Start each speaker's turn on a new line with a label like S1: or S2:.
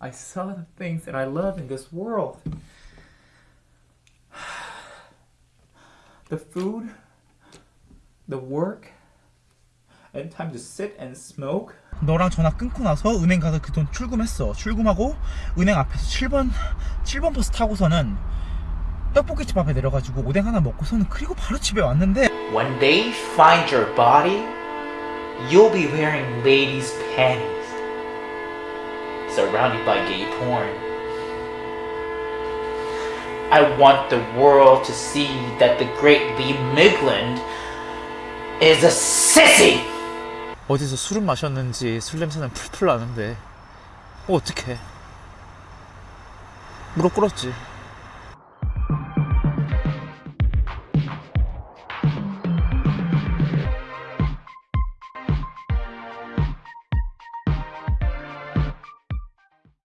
S1: I saw the things that I love in this world. The food, the work, and time to sit and smoke. 너랑 전화 끊고 나서 은행 가서 그 돈 출금했어. 출금하고 은행 앞에서 7번 7번 버스 타고서는 떡볶이집 앞에 내려가지고 오뎅 하나 먹고서는 그리고 바로 집에 왔는데
S2: When they find your body, you'll be wearing ladies' panties, surrounded by gay porn. I want the world to see that the great Lee Migland is a sissy!
S1: 어디서 술을 마셨는지 술 냄새는 풀풀 나는데 뭐 어떡해 무릎 꿇었지